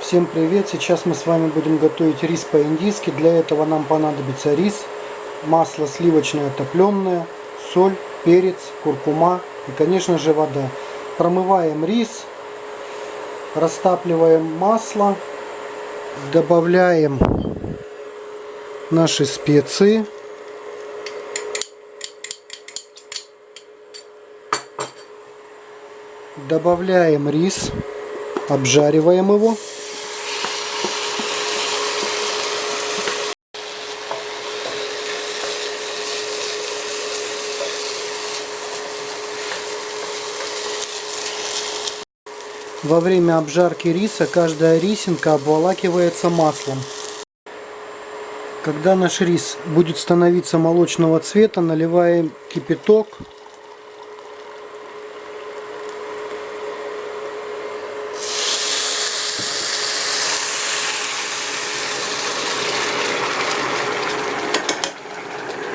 Всем привет! Сейчас мы с вами будем готовить рис по-индийски. Для этого нам понадобится рис, масло сливочное топленое, соль, перец, куркума и, конечно же, вода. Промываем рис, растапливаем масло, добавляем наши специи. Добавляем рис, обжариваем его. Во время обжарки риса каждая рисинка обволакивается маслом. Когда наш рис будет становиться молочного цвета, наливаем кипяток.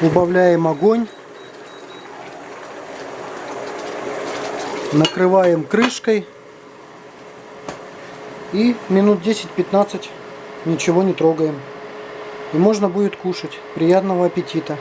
Убавляем огонь. Накрываем крышкой. И минут 10-15 ничего не трогаем. И можно будет кушать. Приятного аппетита!